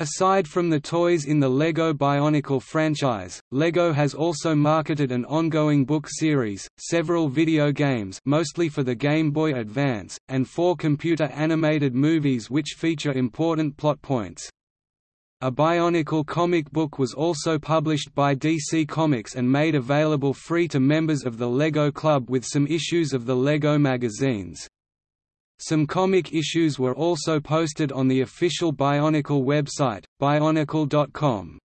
Aside from the toys in the LEGO Bionicle franchise, LEGO has also marketed an ongoing book series, several video games mostly for the Game Boy Advance, and four computer-animated movies which feature important plot points. A Bionicle comic book was also published by DC Comics and made available free to members of the LEGO Club with some issues of the LEGO magazines. Some comic issues were also posted on the official Bionicle website, bionicle.com.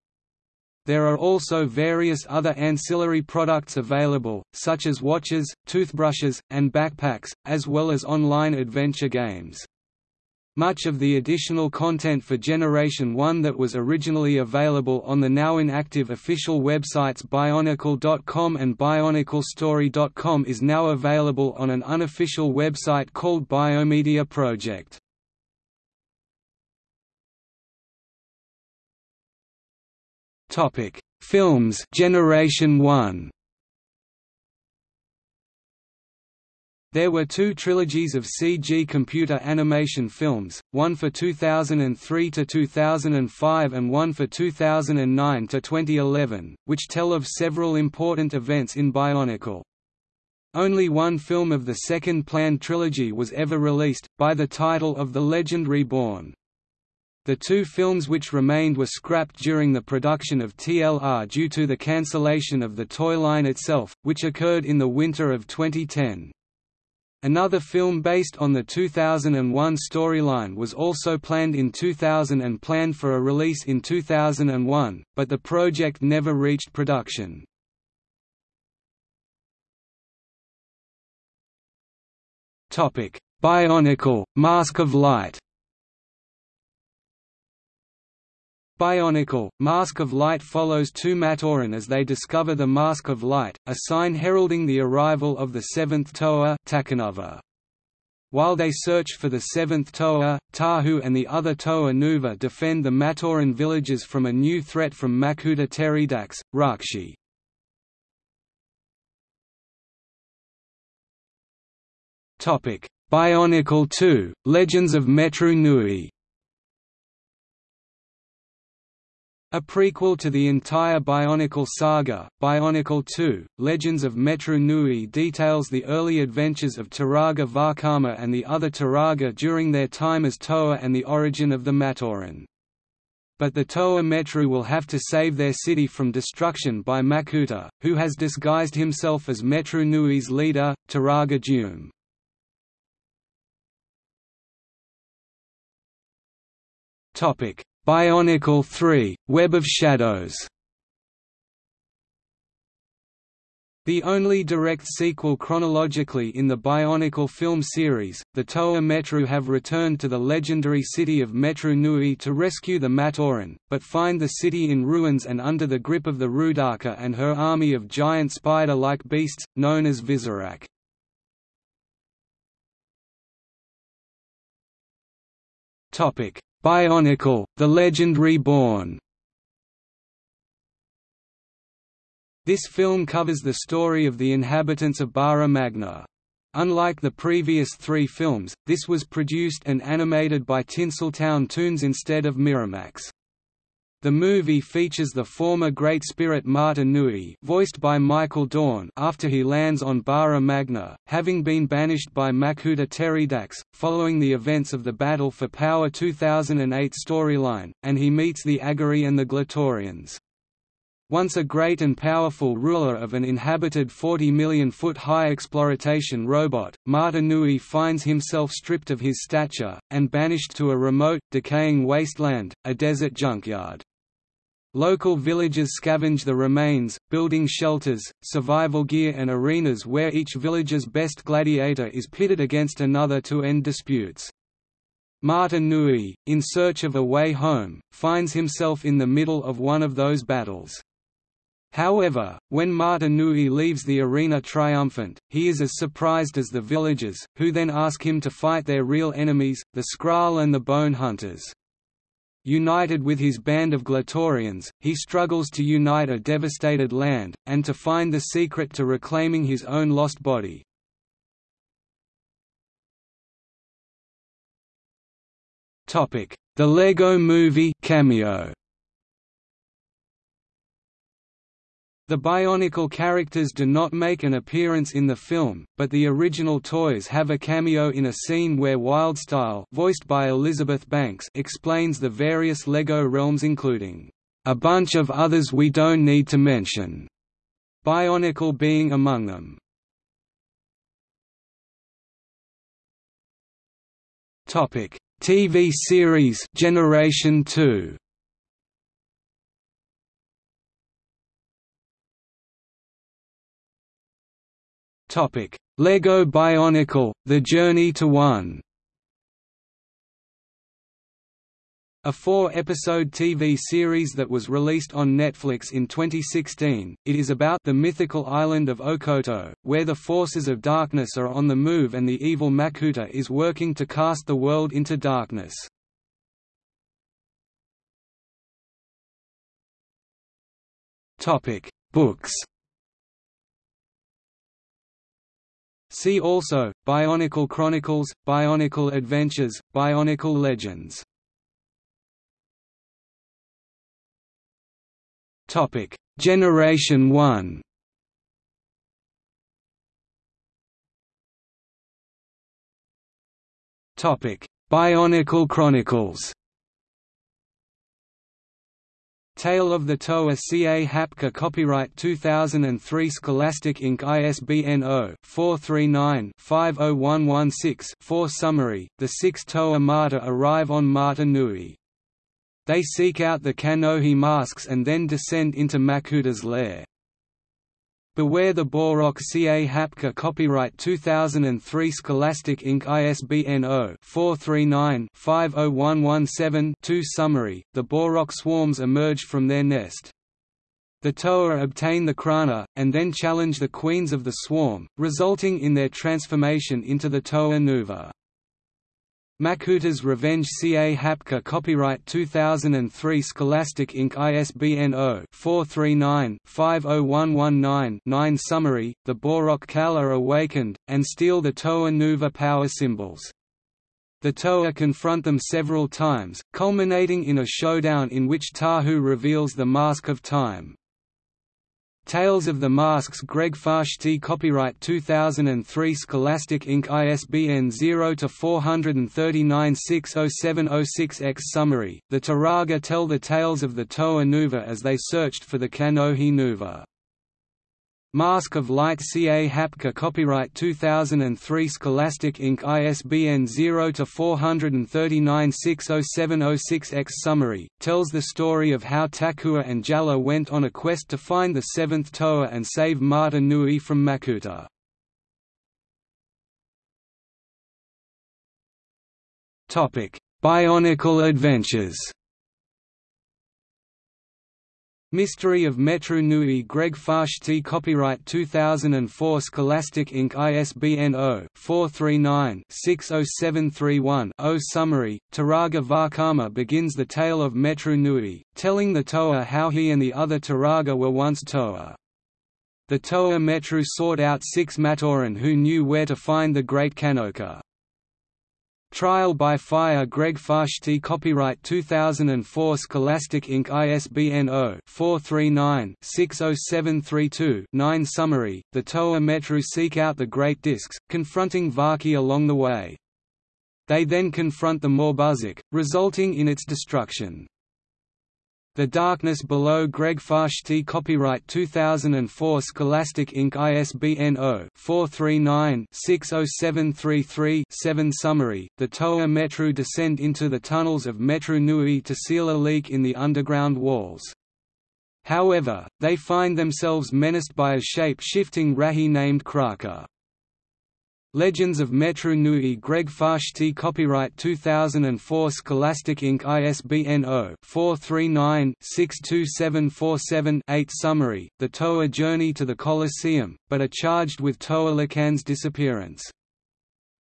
There are also various other ancillary products available, such as watches, toothbrushes, and backpacks, as well as online adventure games. Much of the additional content for Generation 1 that was originally available on the now inactive official websites Bionicle.com and BionicleStory.com is now available on an unofficial website called Biomedia Project. Films Generation 1 There were two trilogies of CG computer animation films, one for 2003 to 2005 and one for 2009 to 2011, which tell of several important events in Bionicle. Only one film of the second planned trilogy was ever released, by the title of The Legend Reborn. The two films which remained were scrapped during the production of TLR due to the cancellation of the toy line itself, which occurred in the winter of 2010. Another film based on the 2001 storyline was also planned in 2000 and planned for a release in 2001, but the project never reached production. Bionicle – Mask of Light Bionicle, Mask of Light follows two Matoran as they discover the Mask of Light, a sign heralding the arrival of the seventh Toa. While they search for the seventh Toa, Tahu and the other Toa Nuva defend the Matoran villages from a new threat from Makuta Teridax, Rahkshi. Bionicle 2, Legends of Metru Nui A prequel to the entire Bionicle saga, Bionicle 2, Legends of Metru Nui details the early adventures of Turaga Vakama and the other Turaga during their time as Toa and the origin of the Matoran. But the Toa Metru will have to save their city from destruction by Makuta, who has disguised himself as Metru Nui's leader, Turaga Dume. Topic Bionicle 3 – Web of Shadows The only direct sequel chronologically in the Bionicle film series, the Toa Metru have returned to the legendary city of Metru Nui to rescue the Matoran, but find the city in ruins and under the grip of the Roodaka and her army of giant spider-like beasts, known as Visorak. Bionicle, The Legend Reborn This film covers the story of the inhabitants of Bara Magna. Unlike the previous three films, this was produced and animated by Tinseltown Toons instead of Miramax. The movie features the former Great Spirit Mata Nui voiced by Michael Dorn after he lands on Bara Magna, having been banished by Makuta Teridax, following the events of the Battle for Power 2008 storyline, and he meets the Agori and the Glatorians. Once a great and powerful ruler of an inhabited 40 million foot high exploitation robot, Mata Nui finds himself stripped of his stature, and banished to a remote, decaying wasteland, a desert junkyard. Local villagers scavenge the remains, building shelters, survival gear and arenas where each village's best gladiator is pitted against another to end disputes. Mata Nui, in search of a way home, finds himself in the middle of one of those battles. However, when Mata Nui leaves the arena triumphant, he is as surprised as the villagers, who then ask him to fight their real enemies, the Skrall and the Bone Hunters. United with his band of Glatorians, he struggles to unite a devastated land, and to find the secret to reclaiming his own lost body. The Lego Movie cameo. The Bionicle characters do not make an appearance in the film, but the original toys have a cameo in a scene where Wildstyle voiced by Elizabeth Banks explains the various LEGO realms including, "...a bunch of others we don't need to mention", Bionicle being among them. TV series Generation 2 Topic: Lego Bionicle: The Journey to One. A four-episode TV series that was released on Netflix in 2016, it is about the mythical island of Okoto, where the forces of darkness are on the move and the evil Makuta is working to cast the world into darkness. Books See also, Bionicle Chronicles, Bionicle Adventures, Bionicle Legends. Generation 1 Bionicle Chronicles Tale of the Toa Ca Hapka Copyright 2003 Scholastic Inc. ISBN 0-439-50116-4 Summary, the six Toa Mata arrive on Mata Nui. They seek out the Kanohi masks and then descend into Makuta's lair. Beware the Bohrok Ca Hapka Copyright 2003 Scholastic Inc. ISBN 0-439-50117-2 Summary, the Bohrok swarms emerge from their nest. The Toa obtain the Krana, and then challenge the queens of the swarm, resulting in their transformation into the Toa Nuva. Makuta's Revenge Ca Hapka Copyright 2003 Scholastic Inc. ISBN 0-439-50119-9 Summary, the Bohrok Kal are awakened, and steal the Toa Nuva power symbols. The Toa confront them several times, culminating in a showdown in which Tahu reveals the Mask of Time. Tales of the Masks Greg Farshtey Copyright 2003 Scholastic Inc. ISBN 0-439-60706-X Summary, the Turaga tell the tales of the Toa Nuva as they searched for the Kanohi Nuva. Mask of Light Ca Hapka Copyright 2003 Scholastic Inc. ISBN 0-439-60706-X Summary, tells the story of how Takua and Jaller went on a quest to find the seventh Toa and save Mata Nui from Makuta. Bionicle Adventures Mystery of Metru Nui Greg Farshtey Copyright 2004 Scholastic Inc. ISBN 0-439-60731-0 Summary, Turaga Vakama begins the tale of Metru Nui, telling the Toa how he and the other Turaga were once Toa. The Toa Metru sought out six Matoran who knew where to find the Great Kanoka. Trial by Fire Greg Farshtey Copyright 2004 Scholastic Inc. ISBN 0-439-60732-9 Summary, the Toa Metru seek out the Great Discs, confronting Vahki along the way. They then confront the Morbuzakh, resulting in its destruction. The Darkness Below Greg Farshtey Copyright 2004 Scholastic Inc. ISBN 0-439-60733-7 Summary, the Toa Metru descend into the tunnels of Metru Nui to seal a leak in the underground walls. However, they find themselves menaced by a shape-shifting Rahi named Krahka. Legends of Metru Nui Greg Farshtey Copyright 2004 Scholastic Inc. ISBN 0-439-62747-8 Summary, The Toa journey to the Colosseum, but are charged with Toa Lhikan's disappearance.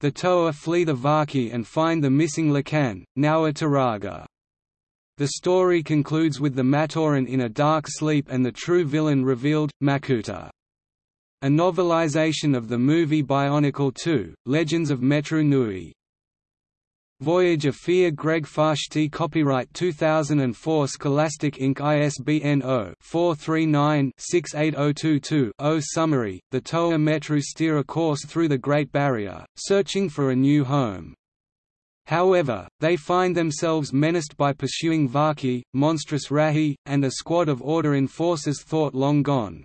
The Toa flee the Vahki and find the missing Lhikan, now a Turaga. The story concludes with the Matoran in a dark sleep and the true villain revealed, Makuta. A novelization of the movie Bionicle 2, Legends of Metru Nui. Voyage of Fear Greg Farshtey Copyright 2004 Scholastic Inc. ISBN 0-439-68022-0 Summary, the Toa Metru steer a course through the Great Barrier, searching for a new home. However, they find themselves menaced by pursuing Vahki, monstrous Rahi, and a squad of Order enforcers thought long gone.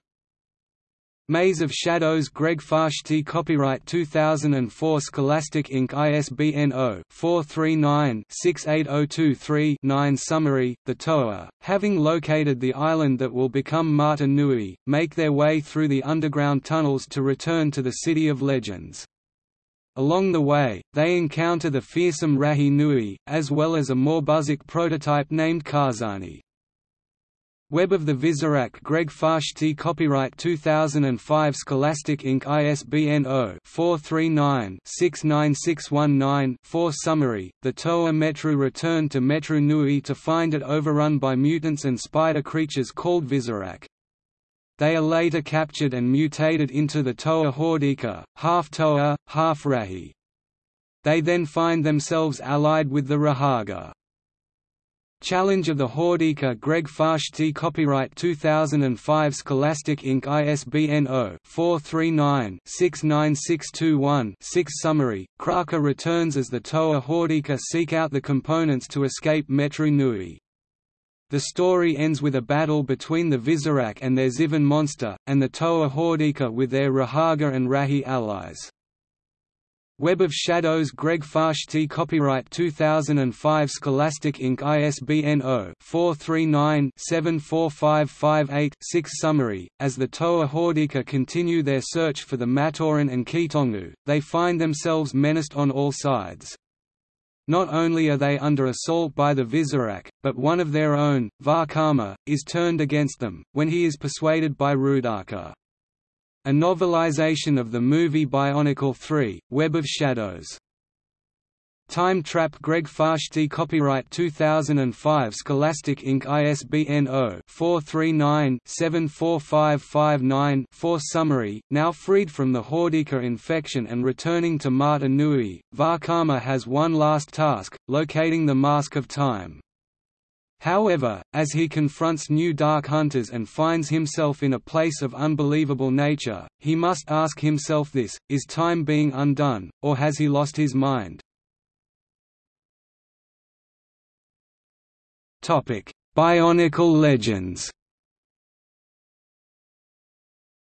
Maze of Shadows Greg Farshtey Copyright 2004 Scholastic Inc. ISBN 0-439-68023-9 Summary, The Toa, having located the island that will become Mata Nui, make their way through the underground tunnels to return to the City of Legends. Along the way, they encounter the fearsome Rahi Nui, as well as a Morbuzakh prototype named Karzahni. Web of the Visorak Greg Farshtey Copyright 2005 Scholastic Inc. ISBN 0-439-69619-4 Summary, the Toa Metru returned to Metru Nui to find it overrun by mutants and spider creatures called Visorak. They are later captured and mutated into the Toa Hordika, half Toa, half Rahi. They then find themselves allied with the Rahaga. Challenge of the Hordika Greg Farshtey Copyright 2005 Scholastic Inc. ISBN 0-439-69621-6 Summary, Krahka returns as the Toa Hordika seek out the components to escape Metru Nui. The story ends with a battle between the Visorak and their Zivon monster, and the Toa Hordika with their Rahaga and Rahi allies. Web of Shadows Greg Farshtey Copyright 2005 Scholastic Inc. ISBN 0-439-745558-6 Summary, as the Toa Hordika continue their search for the Matoran and Keetongu, they find themselves menaced on all sides. Not only are they under assault by the Visorak, but one of their own, Vakama, is turned against them, when he is persuaded by Roodaka a novelization of the movie Bionicle 3, Web of Shadows. Time Trap Greg Farshtey Copyright 2005 Scholastic Inc. ISBN 0-439-74559-4 Summary, now freed from the Hordika infection and returning to Mata Nui, Vakama has one last task, locating the Mask of Time. However, as he confronts new Dark Hunters and finds himself in a place of unbelievable nature, he must ask himself this, is time being undone, or has he lost his mind? Bionicle legends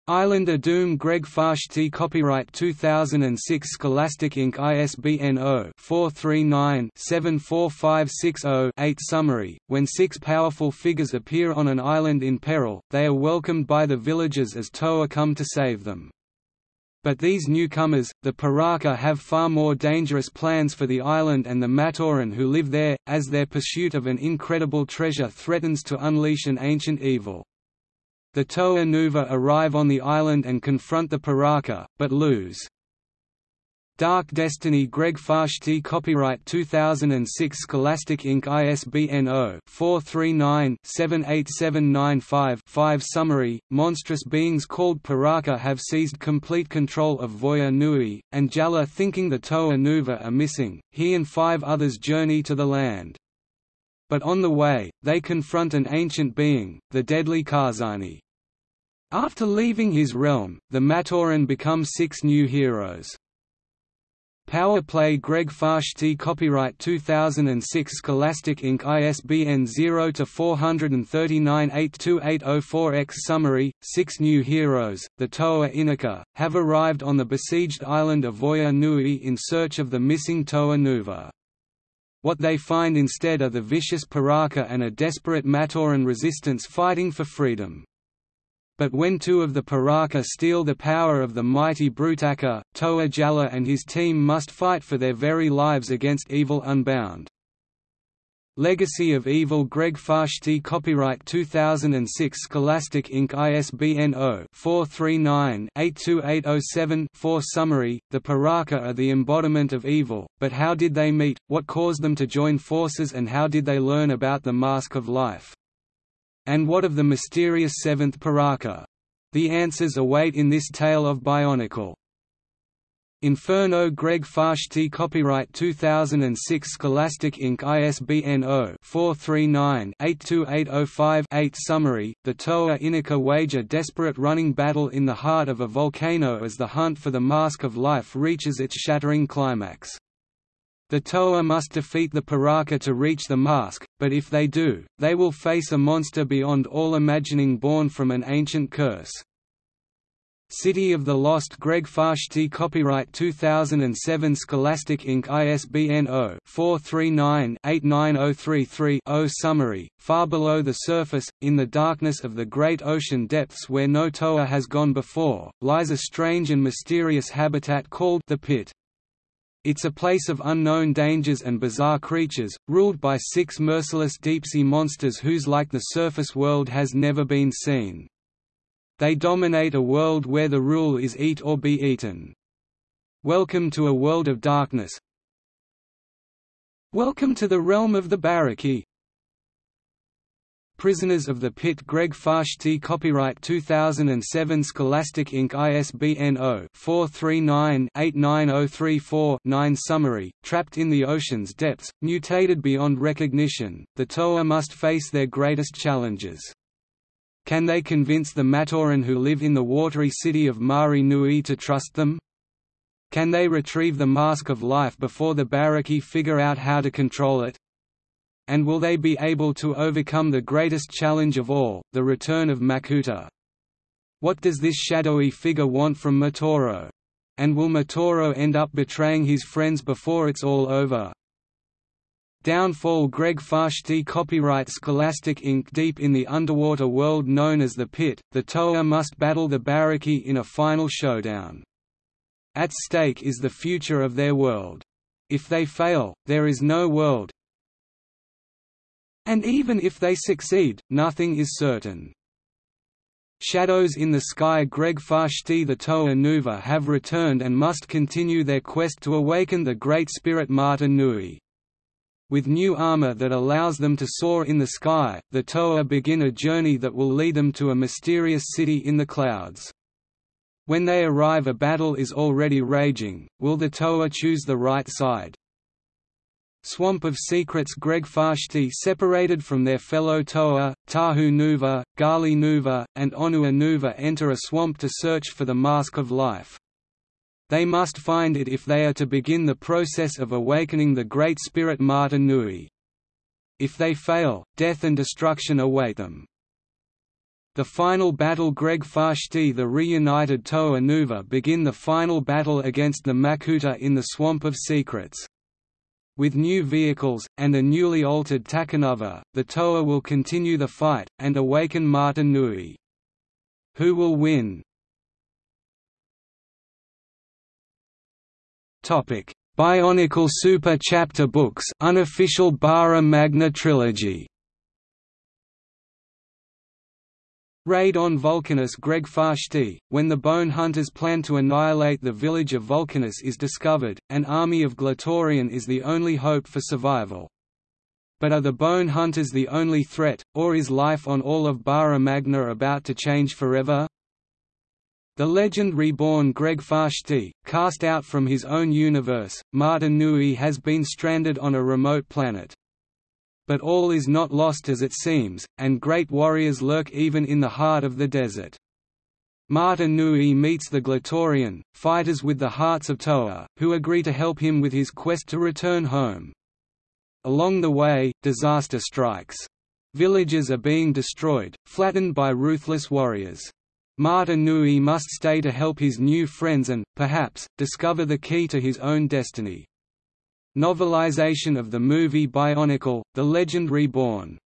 Island of Doom Greg Farshtey Copyright 2006 Scholastic Inc. ISBN 0-439-74560-8 Summary, when six powerful figures appear on an island in peril, they are welcomed by the villagers as Toa come to save them. But these newcomers, the Piraka have far more dangerous plans for the island and the Matoran who live there, as their pursuit of an incredible treasure threatens to unleash an ancient evil. The Toa Nuva arrive on the island and confront the Piraka, but lose. Dark Destiny Greg Farshtey Copyright 2006 Scholastic Inc. ISBN 0-439-78795-5 Summary, monstrous beings called Piraka have seized complete control of Voya Nui, and Jaller thinking the Toa Nuva are missing, he and five others journey to the land. But on the way, they confront an ancient being, the deadly Karzahni. After leaving his realm, the Matoran become six new heroes. Power Play Greg Farshtey Copyright 2006 Scholastic Inc. ISBN 0-439-82804-X Summary, Six new heroes, the Toa Inika, have arrived on the besieged island of Voya Nui in search of the missing Toa Nuva. What they find instead are the vicious Piraka and a desperate Matoran resistance fighting for freedom. But when two of the Piraka steal the power of the mighty Brutaka, Toa Jaller and his team must fight for their very lives against Evil Unbound. Legacy of Evil Greg Farshtey Copyright 2006 Scholastic Inc. ISBN 0-439-82807-4 Summary, The Piraka are the embodiment of evil, but how did they meet, what caused them to join forces and how did they learn about the Mask of Life? And what of the mysterious seventh Piraka? The answers await in this tale of Bionicle. Inferno Greg Farshtey Copyright 2006 Scholastic Inc. ISBN 0-439-82805-8 Summary, the Toa Inika wage a desperate running battle in the heart of a volcano as the hunt for the Mask of Life reaches its shattering climax. The Toa must defeat the Piraka to reach the mask, but if they do, they will face a monster beyond all imagining born from an ancient curse. City of the Lost Greg Farshtey Copyright 2007 Scholastic Inc. ISBN 0-439-89033-0 Summary, Far below the surface, in the darkness of the great ocean depths where no Toa has gone before, lies a strange and mysterious habitat called the Pit. It's a place of unknown dangers and bizarre creatures, ruled by six merciless deep-sea monsters whose like the surface world has never been seen. They dominate a world where the rule is eat or be eaten. Welcome to a world of darkness. Welcome to the realm of the Barraki. Prisoners of the Pit Greg Farshtey Copyright 2007 Scholastic Inc. ISBN 0-439-89034-9 Summary, Trapped in the ocean's depths, mutated beyond recognition, the Toa must face their greatest challenges. Can they convince the Matoran who live in the watery city of Mahri Nui to trust them? Can they retrieve the Mask of Life before the Barraki figure out how to control it? And will they be able to overcome the greatest challenge of all, the return of Makuta? What does this shadowy figure want from Matoro? And will Matoro end up betraying his friends before it's all over? Downfall Greg Farshtey Copyright Scholastic Inc. Deep in the underwater world known as the Pit, the Toa must battle the Barraki in a final showdown. At stake is the future of their world. If they fail, there is no world, and even if they succeed, nothing is certain. Shadows in the Sky Greg Farshtey the Toa Nuva have returned and must continue their quest to awaken the Great Spirit Mata Nui. With new armor that allows them to soar in the sky, the Toa begin a journey that will lead them to a mysterious city in the clouds. When they arrive a battle is already raging, will the Toa choose the right side? Swamp of Secrets Greg Farshtey separated from their fellow Toa, Tahu Nuva, Gali Nuva, and Onua Nuva enter a swamp to search for the Mask of Life. They must find it if they are to begin the process of awakening the Great Spirit Mata Nui. If they fail, death and destruction await them. The final battle Greg Farshtey the reunited Toa Nuva begin the final battle against the Makuta in the Swamp of Secrets. With new vehicles, and a newly altered Takanuva, the Toa will continue the fight, and awaken Mata Nui. Who will win? Bionicle Super Chapter Books unofficial Bara Magna Trilogy Raid on Vulcanus Greg Farshtey, when the Bone Hunters plan to annihilate the village of Vulcanus is discovered, an army of Glatorian is the only hope for survival. But are the Bone Hunters the only threat, or is life on all of Bara Magna about to change forever? The legend reborn Greg Farshtey, cast out from his own universe, Mata Nui has been stranded on a remote planet. But all is not lost as it seems, and great warriors lurk even in the heart of the desert. Mata Nui meets the Glatorian, fighters with the hearts of Toa, who agree to help him with his quest to return home. Along the way, disaster strikes. Villages are being destroyed, flattened by ruthless warriors. Mata Nui must stay to help his new friends and, perhaps, discover the key to his own destiny. Novelization of the movie Bionicle, The Legend Reborn.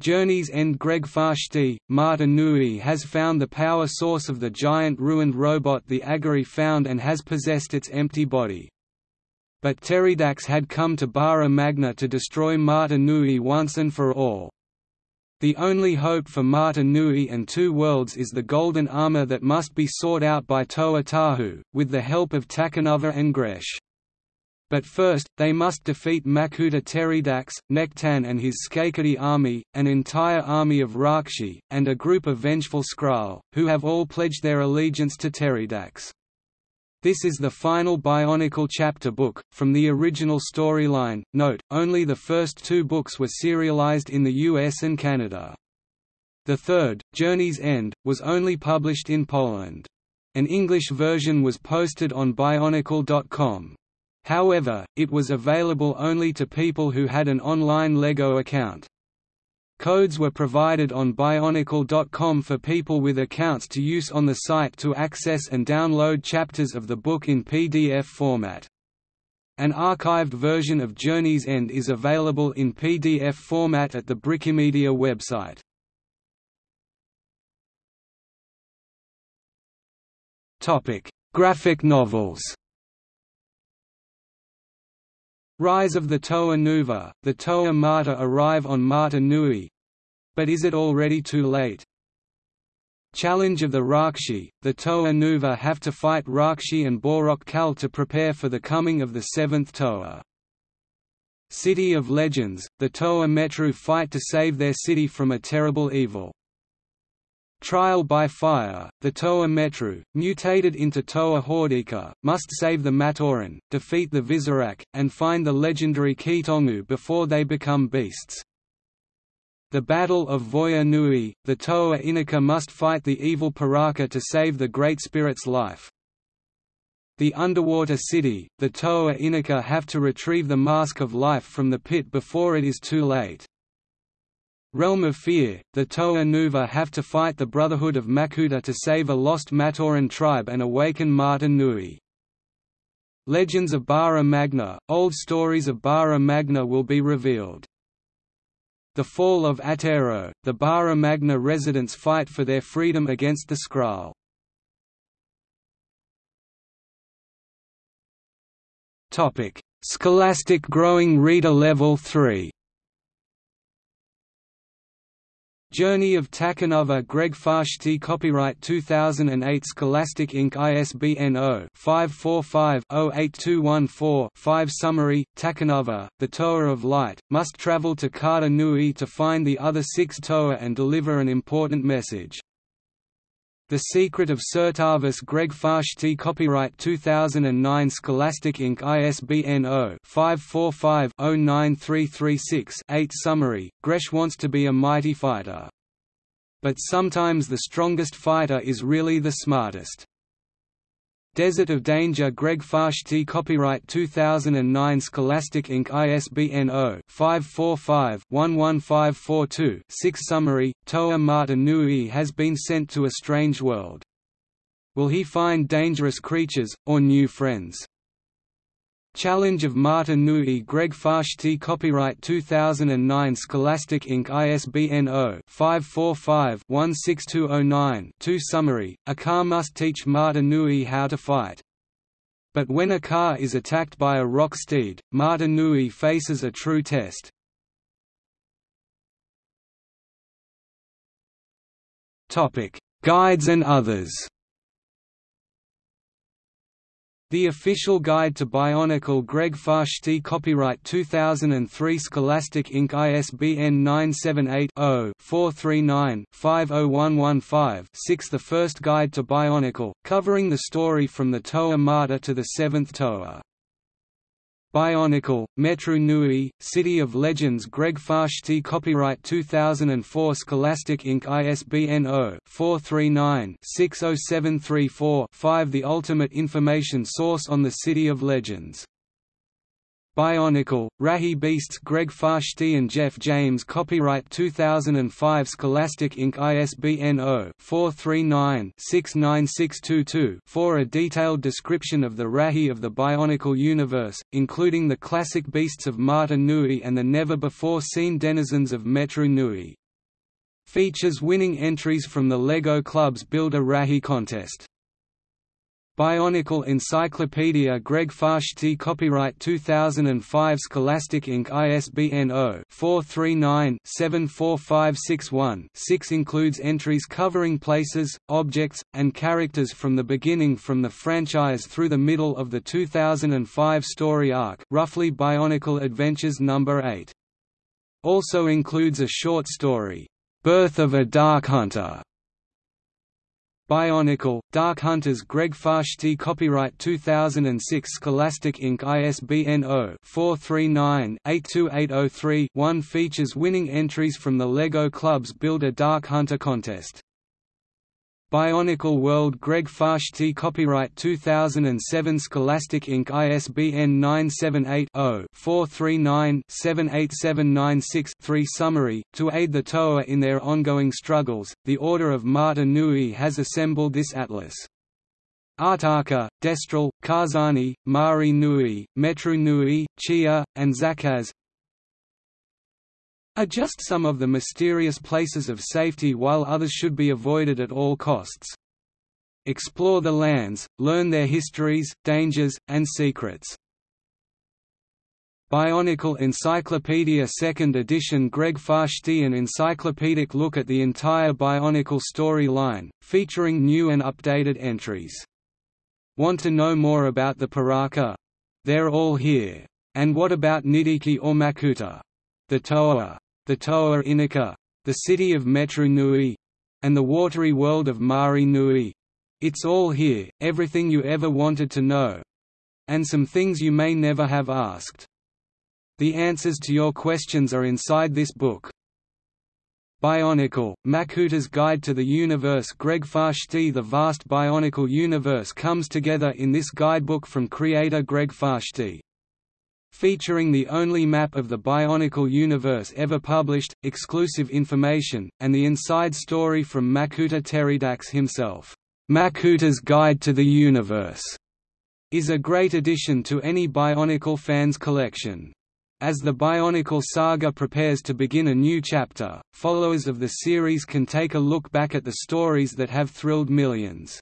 Journey's End Greg Farshtey, Mata Nui has found the power source of the giant ruined robot the Agori found and has possessed its empty body. But Teridax had come to Bara Magna to destroy Mata Nui once and for all. The only hope for Mata Nui and Two Worlds is the golden armor that must be sought out by Toa Tahu, with the help of Takanuva and Gresh. But first, they must defeat Makuta Teridax, Nektann and his Skakdi army, an entire army of Rahkshi, and a group of vengeful Skrall, who have all pledged their allegiance to Teridax. This is the final Bionicle chapter book, from the original storyline. Note, only the first two books were serialized in the US and Canada. The third, Journey's End, was only published in Poland. An English version was posted on Bionicle.com. However, it was available only to people who had an online LEGO account. Codes were provided on Bionicle.com for people with accounts to use on the site to access and download chapters of the book in PDF format. An archived version of Journey's End is available in PDF format at the Brickimedia website. Graphic novels. Rise of the Toa Nuva, the Toa Mata arrive on Mata Nui. But is it already too late? Challenge of the Rahkshi, the Toa Nuva have to fight Rahkshi and Bohrok Kal to prepare for the coming of the seventh Toa. City of Legends, the Toa Metru fight to save their city from a terrible evil. Trial by Fire, the Toa Metru, mutated into Toa Hordika, must save the Matoran, defeat the Visorak, and find the legendary Keetongu before they become beasts. The Battle of Voya Nui, the Toa Inika must fight the evil Piraka to save the Great Spirit's life. The Underwater City, the Toa Inika have to retrieve the Mask of Life from the pit before it is too late. Realm of Fear, the Toa Nuva have to fight the Brotherhood of Makuta to save a lost Matoran tribe and awaken Mata Nui. Legends of Bara Magna, old stories of Bara Magna will be revealed. The Fall of Atero, the Bara Magna residents fight for their freedom against the Skrall. Scholastic Growing Reader Level 3 Journey of Takanuva Greg Farshtey Copyright 2008 Scholastic Inc. ISBN 0-545-08214-5 Summary, Takanuva, the Toa of Light, must travel to Karda Nui to find the other six Toa and deliver an important message. The Secret of Certavus Greg Farshtey Copyright 2009 Scholastic Inc. ISBN 0-545-09336-8 Summary, Gresh wants to be a mighty fighter. But sometimes the strongest fighter is really the smartest. Desert of Danger Greg Farshtey Copyright 2009 Scholastic Inc. ISBN 0-545-11542-6 Summary, Toa Mata Nui has been sent to a strange world. Will he find dangerous creatures, or new friends? Challenge of Mata Nui Greg Farshtey Copyright 2009 Scholastic Inc. ISBN 0-545-16209-2 Summary, Ackar must teach Mata Nui how to fight. But when Ackar is attacked by a rock steed, Mata Nui faces a true test. Guides and others the Official Guide to Bionicle Greg Farshtey Copyright 2003 Scholastic Inc. ISBN 978-0-439-50115-6 The First Guide to Bionicle, covering the story from the Toa Mata to the Seventh Toa. Bionicle, Metru Nui, City of Legends Greg Farshtey Copyright 2004 Scholastic Inc. ISBN 0-439-60734-5 The ultimate information source on the City of Legends Bionicle, Rahi Beasts Greg Farshtey and Jeff James Copyright 2005 Scholastic Inc. ISBN 0-439-69622 for a detailed description of the Rahi of the Bionicle universe, including the classic beasts of Mata Nui and the never-before-seen denizens of Metru Nui. Features winning entries from the LEGO Club's Build a Rahi contest. Bionicle Encyclopedia Greg Farshtey Copyright 2005 Scholastic Inc. ISBN 0-439-74561-6 includes entries covering places, objects, and characters from the beginning from the franchise through the middle of the 2005 story arc roughly Bionicle Adventures No. 8. Also includes a short story, "'Birth of a Dark Hunter' Bionicle, Dark Hunters Greg Farshtey Copyright 2006 Scholastic Inc. ISBN 0-439-82803-1 Features winning entries from the LEGO Club's Build a Dark Hunter contest Bionicle World Greg Farshtey Copyright 2007 Scholastic Inc. ISBN 978-0-439-78796-3 Summary, to aid the Toa in their ongoing struggles, the Order of Mata Nui has assembled this atlas. Artakha, Destral, Karzahni, Mahri Nui, Metru Nui, Chia, and Zakaz are just some of the mysterious places of safety while others should be avoided at all costs. Explore the lands, learn their histories, dangers, and secrets. Bionicle Encyclopedia 2nd edition Greg Farshtey an encyclopedic look at the entire Bionicle storyline, featuring new and updated entries. Want to know more about the Piraka? They're all here. And what about Nidhiki or Makuta? The Toa the Toa Inika, the city of Metru Nui, and the watery world of Mahri Nui. It's all here, everything you ever wanted to know. And some things you may never have asked. The answers to your questions are inside this book. Bionicle, Makuta's Guide to the Universe Greg Farshtey The vast Bionicle universe comes together in this guidebook from creator Greg Farshtey featuring the only map of the Bionicle universe ever published, exclusive information, and the inside story from Makuta Teridax himself. Makuta's Guide to the Universe is a great addition to any Bionicle fans collection. As the Bionicle saga prepares to begin a new chapter, followers of the series can take a look back at the stories that have thrilled millions.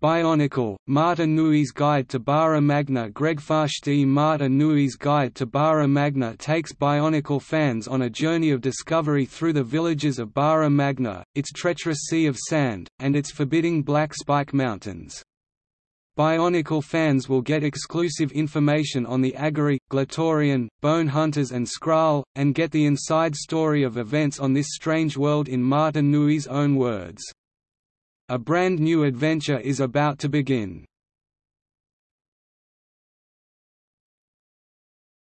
Bionicle, Mata Nui's Guide to Bara Magna Greg Farshtey Mata Nui's Guide to Bara Magna takes Bionicle fans on a journey of discovery through the villages of Bara Magna, its treacherous sea of sand, and its forbidding Black Spike Mountains. Bionicle fans will get exclusive information on the Agori, Glatorian, Bone Hunters and Skrall, and get the inside story of events on this strange world in Mata Nui's own words. A brand new adventure is about to begin.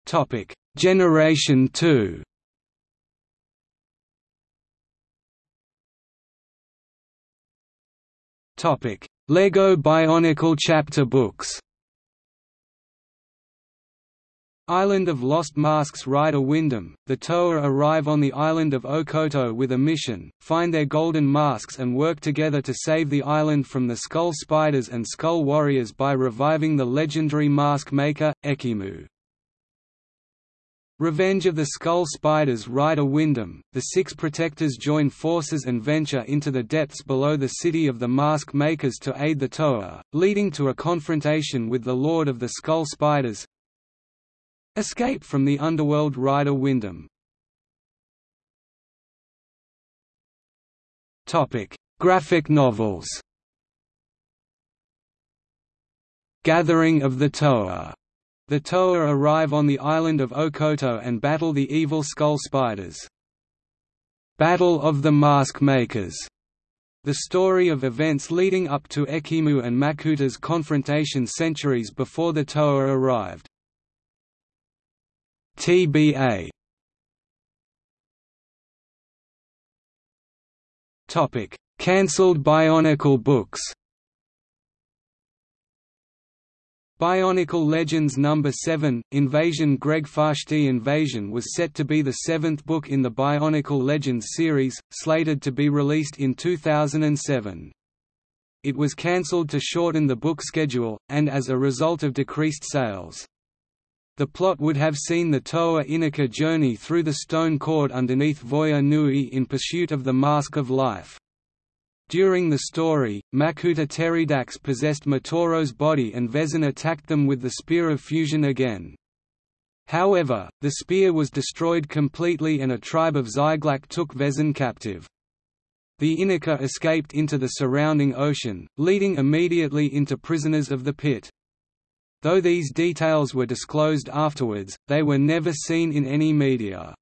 Topic: Generation 2. Topic: Lego Bionicle chapter books. Island of Lost Masks Ryder Windham, the Toa arrive on the island of Okoto with a mission, find their golden masks and work together to save the island from the Skull Spiders and Skull Warriors by reviving the legendary mask maker, Ekimu. Revenge of the Skull Spiders Ryder Windham, the Six Protectors join forces and venture into the depths below the city of the Mask Makers to aid the Toa, leading to a confrontation with the Lord of the Skull Spiders, Escape from the Underworld Ryder Windham Graphic novels Gathering of the Toa. The Toa arrive on the island of Okoto and battle the evil Skull Spiders. Battle of the Mask Makers. The story of events leading up to Ekimu and Makuta's confrontation centuries before the Toa arrived. TBA Topic: Cancelled Bionicle books. Bionicle Legends No. 7, Invasion Greg Farshtey Invasion was set to be the seventh book in the Bionicle Legends series, slated to be released in 2007. It was cancelled to shorten the book schedule, and as a result of decreased sales. The plot would have seen the Toa Inika journey through the stone cord underneath Voya Nui in pursuit of the Mask of Life. During the story, Makuta Teridax possessed Matoro's body and Vezon attacked them with the Spear of Fusion again. However, the spear was destroyed completely and a tribe of Zyglak took Vezon captive. The Inika escaped into the surrounding ocean, leading immediately into prisoners of the pit. Though these details were disclosed afterwards, they were never seen in any media.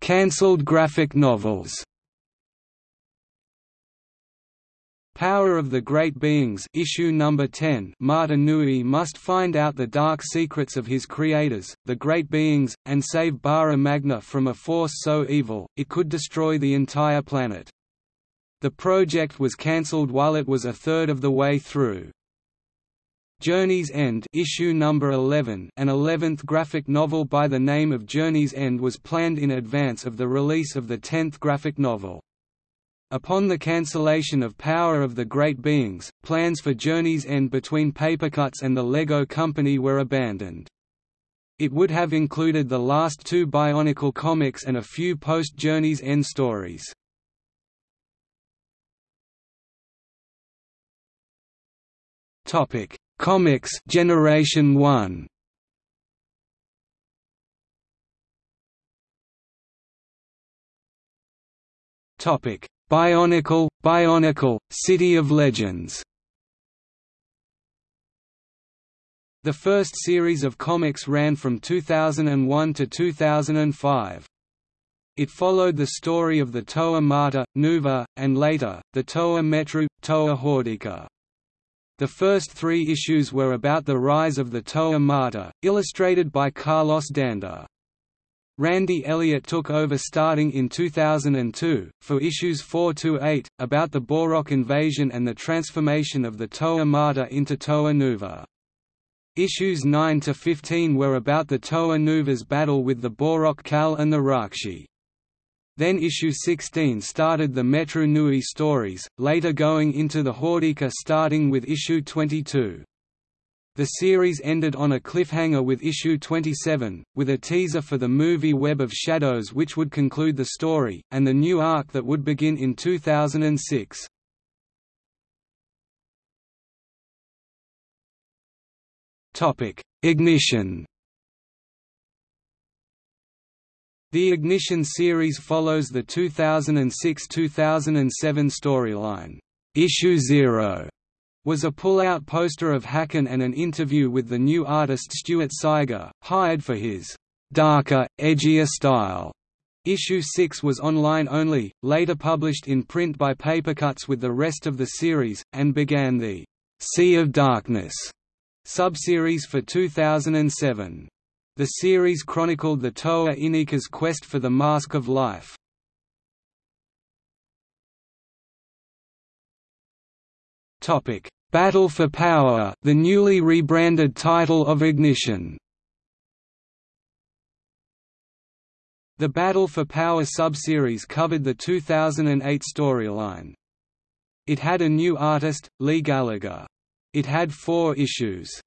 Cancelled graphic novels Power of the Great Beings issue number 10 Mata Nui must find out the dark secrets of his creators, the Great Beings, and save Bara Magna from a force so evil, it could destroy the entire planet. The project was cancelled while it was a third of the way through. Journey's End issue number 11 an 11th graphic novel by the name of Journey's End was planned in advance of the release of the 10th graphic novel. Upon the cancellation of Power of the Great Beings, plans for Journey's End between Papercutz and the Lego Company were abandoned. It would have included the last two Bionicle comics and a few post-Journey's End stories. Topic: Comics Generation 1. Topic: Bionicle, Bionicle, City of Legends The first series of comics ran from 2001 to 2005. It followed the story of the Toa Mata, Nuva, and later, the Toa Metru, Toa Hordika. The first three issues were about the rise of the Toa Mata, illustrated by Carlos D'Anda. Randy Elliott took over starting in 2002, for issues 4–8, about the Bohrok invasion and the transformation of the Toa Mata into Toa Nuva. Issues 9 to 15 were about the Toa Nuva's battle with the Bohrok Kal and the Rahkshi. Then issue 16 started the Metru Nui stories, later going into the Hordika starting with issue 22. The series ended on a cliffhanger with issue 27, with a teaser for the movie Web of Shadows which would conclude the story, and the new arc that would begin in 2006. Ignition The Ignition series follows the 2006–2007 storyline, Issue Zero, was a pull-out poster of Hakann and an interview with the new artist Stuart Sayger, hired for his darker, edgier style. Issue 6 was online only, later published in print by Papercutz with the rest of the series, and began the Sea of Darkness subseries for 2007. The series chronicled the Toa Inika's quest for the Mask of Life. Battle for Power, the newly rebranded title of Ignition. The Battle for Power subseries covered the 2008 storyline. It had a new artist, Lee Gallagher. It had four issues.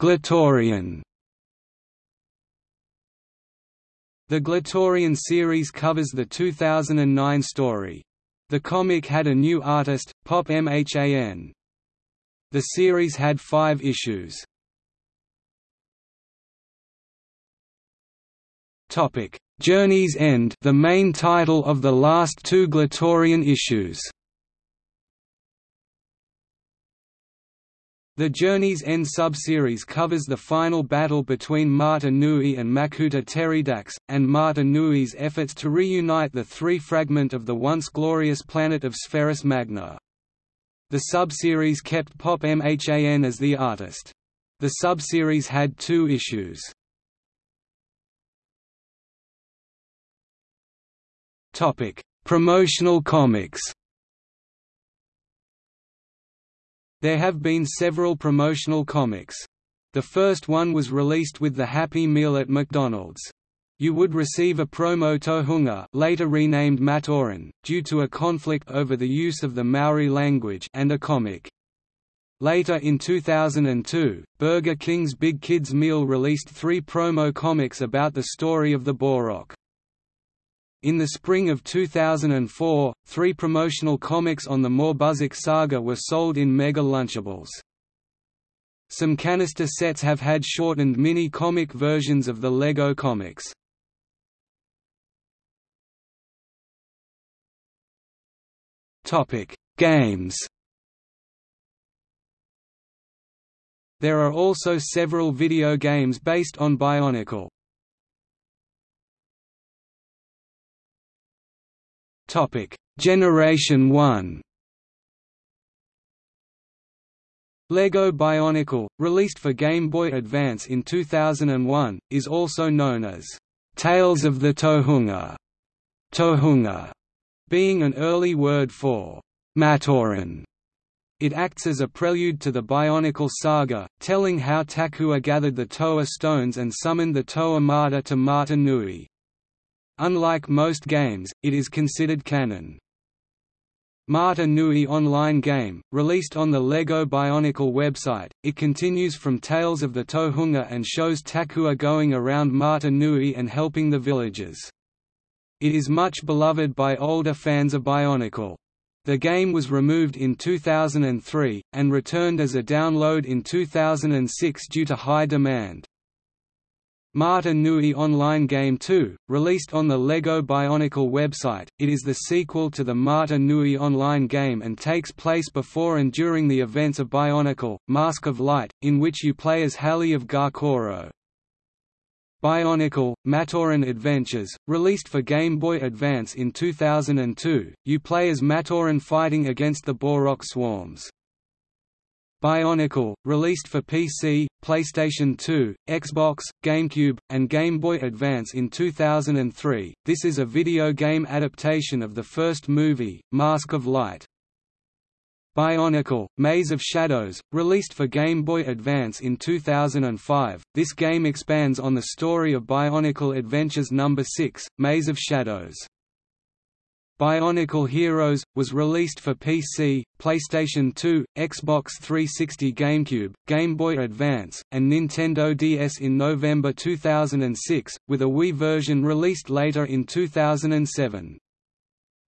Glatorian The Glatorian series covers the 2009 story. The comic had a new artist, Pop Mhan. The series had five issues. Journey's End the main title of the last two Glatorian issues The Journey's End subseries covers the final battle between Mata Nui and Makuta Teridax, and Mata Nui's efforts to reunite the three fragment of the once glorious planet of Spherus Magna. The subseries kept Pop Mhan as the artist. The subseries had two issues. Promotional comics There have been several promotional comics. The first one was released with the Happy Meal at McDonald's. You would receive a promo tohunga later renamed Matoran, due to a conflict over the use of the Maori language and a comic. Later in 2002, Burger King's Big Kids Meal released three promo comics about the story of the Bohrok. In the spring of 2004, three promotional comics on the Morbuzakh saga were sold in Mega Lunchables. Some canister sets have had shortened mini-comic versions of the LEGO comics. Games There are also several video games based on Bionicle. Topic: Generation 1. Lego Bionicle, released for Game Boy Advance in 2001, is also known as Tales of the Tohunga, Tohunga, being an early word for Matoran. It acts as a prelude to the Bionicle saga, telling how Takua gathered the Toa stones and summoned the Toa Mata to Mata Nui. Unlike most games, it is considered canon. Mata Nui online game, released on the LEGO Bionicle website, it continues from Tales of the Tohunga and shows Takua going around Mata Nui and helping the villagers. It is much beloved by older fans of Bionicle. The game was removed in 2003, and returned as a download in 2006 due to high demand. Mata Nui Online Game 2, released on the LEGO Bionicle website, it is the sequel to the Mata Nui Online game and takes place before and during the events of Bionicle, Mask of Light, in which you play as Hahli of Ga-Koro. Bionicle, Matoran Adventures, released for Game Boy Advance in 2002, you play as Matoran fighting against the Bohrok swarms. Bionicle, released for PC, PlayStation 2, Xbox, GameCube, and Game Boy Advance in 2003, this is a video game adaptation of the first movie, Mask of Light. Bionicle, Maze of Shadows, released for Game Boy Advance in 2005, this game expands on the story of Bionicle Adventures No. 6, Maze of Shadows. Bionicle Heroes, was released for PC, PlayStation 2, Xbox 360 GameCube, Game Boy Advance, and Nintendo DS in November 2006, with a Wii version released later in 2007.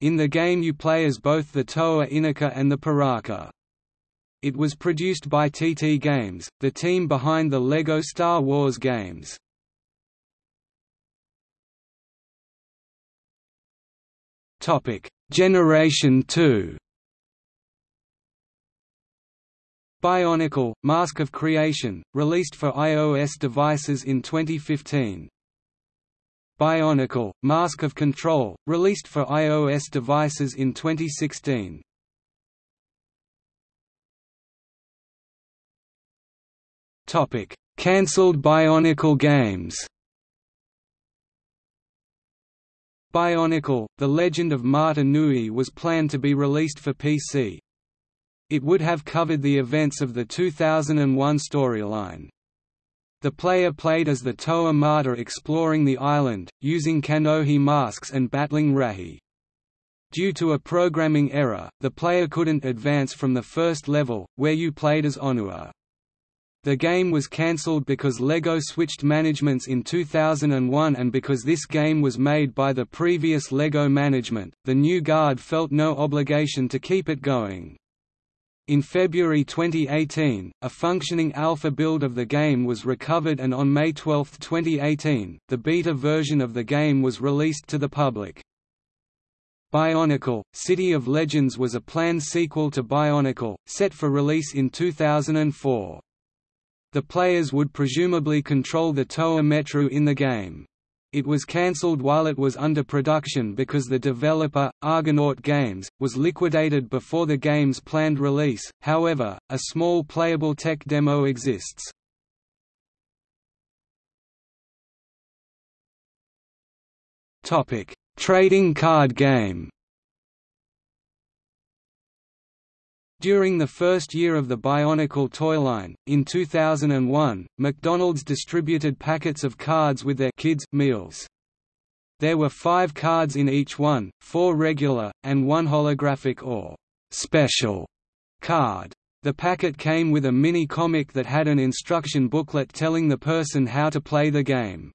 In the game you play as both the Toa Inika and the Piraka. It was produced by TT Games, the team behind the LEGO Star Wars games. Topic: Generation 2. Bionicle: Mask of Creation, released for iOS devices in 2015. Bionicle: Mask of Control, released for iOS devices in 2016. Topic: Cancelled Bionicle games. Bionicle, The Legend of Mata Nui was planned to be released for PC. It would have covered the events of the 2001 storyline. The player played as the Toa Mata exploring the island, using Kanohi masks and battling Rahi. Due to a programming error, the player couldn't advance from the first level, where you played as Onua. The game was cancelled because LEGO switched managements in 2001 and because this game was made by the previous LEGO management, the new guard felt no obligation to keep it going. In February 2018, a functioning alpha build of the game was recovered and on May 12, 2018, the beta version of the game was released to the public. Bionicle, City of Legends was a planned sequel to Bionicle, set for release in 2004. The players would presumably control the Toa Metru in the game. It was cancelled while it was under production because the developer, Argonaut Games, was liquidated before the game's planned release, however, a small playable tech demo exists. Trading card game During the first year of the Bionicle toy line, in 2001, McDonald's distributed packets of cards with their kids' meals. There were five cards in each one, four regular, and one holographic or special card. The packet came with a mini-comic that had an instruction booklet telling the person how to play the game.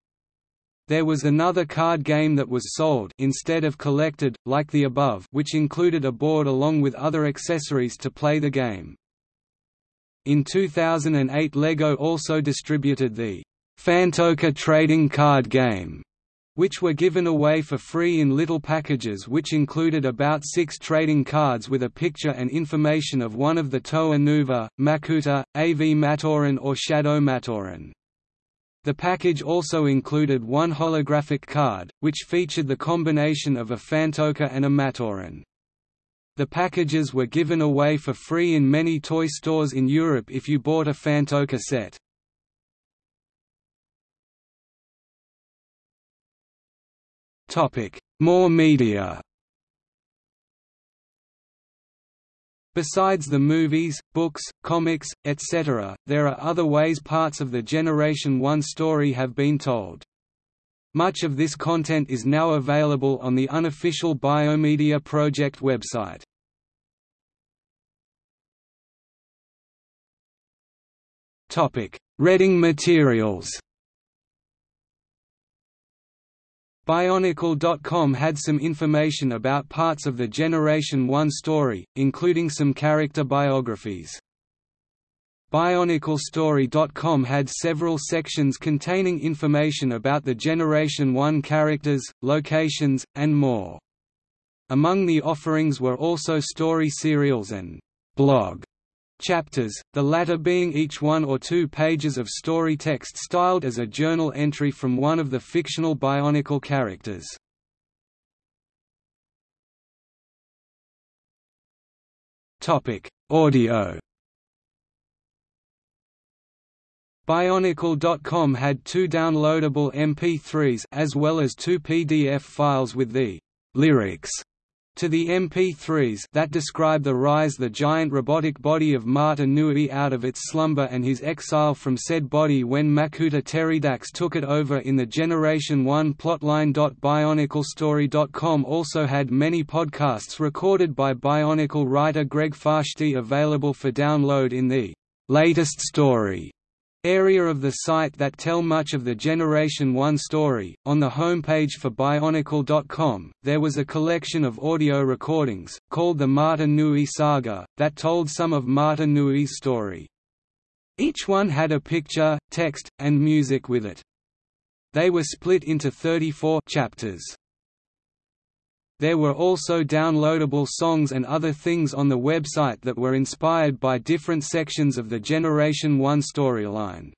There was another card game that was sold instead of collected, like the above which included a board along with other accessories to play the game. In 2008 LEGO also distributed the Phantoka trading card game, which were given away for free in little packages which included about six trading cards with a picture and information of one of the Toa Nuva, Makuta, Av-Matoran or Shadow Matoran. The package also included one holographic card, which featured the combination of a Phantoka and a Matoran. The packages were given away for free in many toy stores in Europe if you bought a Phantoka set. More media Besides the movies, books, comics, etc., there are other ways parts of the Generation 1 story have been told. Much of this content is now available on the unofficial Biomedia Project website. Reading materials Bionicle.com had some information about parts of the Generation 1 story, including some character biographies. BionicleStory.com had several sections containing information about the Generation 1 characters, locations, and more. Among the offerings were also story serials and blog chapters, the latter being each one or two pages of story text styled as a journal entry from one of the fictional Bionicle characters. Audio Bionicle.com had two downloadable MP3s as well as two PDF files with the lyrics to the MP3s that describe the rise the giant robotic body of Mata Nui out of its slumber and his exile from said body when Makuta Teridax took it over in the Generation 1 plotline. BionicleStory.com also had many podcasts recorded by Bionicle writer Greg Farshtey available for download in the latest story area of the site that tell much of the Generation 1 story. On the homepage for Bionicle.com, there was a collection of audio recordings, called the Mata Nui Saga, that told some of Mata Nui's story. Each one had a picture, text, and music with it. They were split into 34 chapters. There were also downloadable songs and other things on the website that were inspired by different sections of the Generation 1 storyline.